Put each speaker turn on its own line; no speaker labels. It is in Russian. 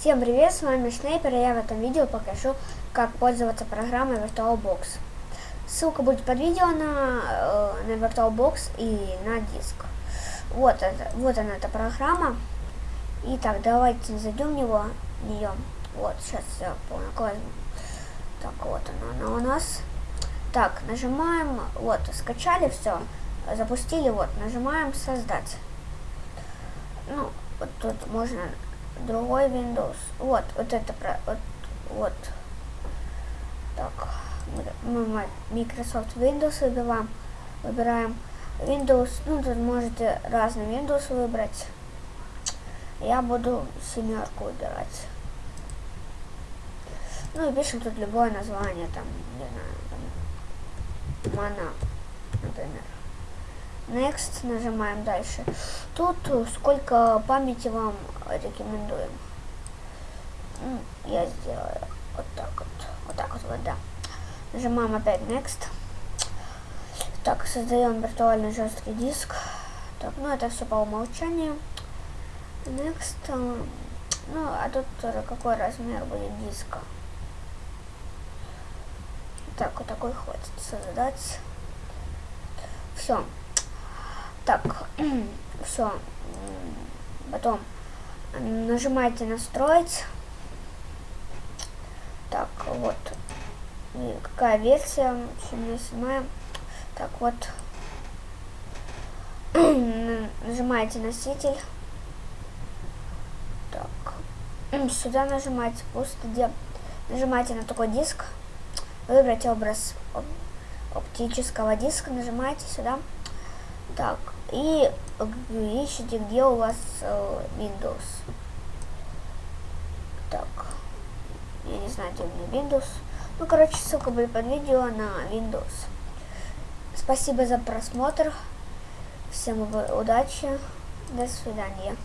Всем привет, с вами Шнейпер, и я в этом видео покажу, как пользоваться программой VirtualBox. Ссылка будет под видео на, э, на VirtualBox и на диск. Вот, это, вот она, эта программа. Итак, давайте зайдем в него, в нее. Вот, сейчас я возьму. Так, вот она, она у нас. Так, нажимаем, вот, скачали все, запустили, вот, нажимаем создать. Ну, вот тут можно другой Windows. Вот, вот это про, вот, вот. Так, мы Microsoft Windows выбираем, выбираем Windows, ну тут можете разный Windows выбрать. Я буду семерку выбирать. Ну и пишем тут любое название, там, не знаю, там, Мана, например. Next, нажимаем дальше. Тут сколько памяти вам рекомендуем. Я сделаю вот так вот. Вот так вот, вот, да. Нажимаем опять Next. Так, создаем виртуальный жесткий диск. Так, ну это все по умолчанию. Next. Ну, а тут какой размер будет диска? Так, вот такой хватит создать. Все. Так, все. Потом нажимаете настроить. Так, вот. И какая версия? 77. Так, вот. нажимаете носитель. Так. Сюда нажимаете пусто, где нажимаете на такой диск. Выбрать образ оптического диска. Нажимаете сюда. Так, и ищите, где у вас э, Windows. Так, я не знаю, где у меня Windows. Ну, короче, ссылка будет под видео на Windows. Спасибо за просмотр. Всем удачи. До свидания.